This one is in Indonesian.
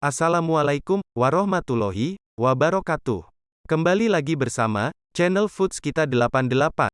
Assalamualaikum warahmatullahi wabarakatuh. Kembali lagi bersama channel Foods Kita 88.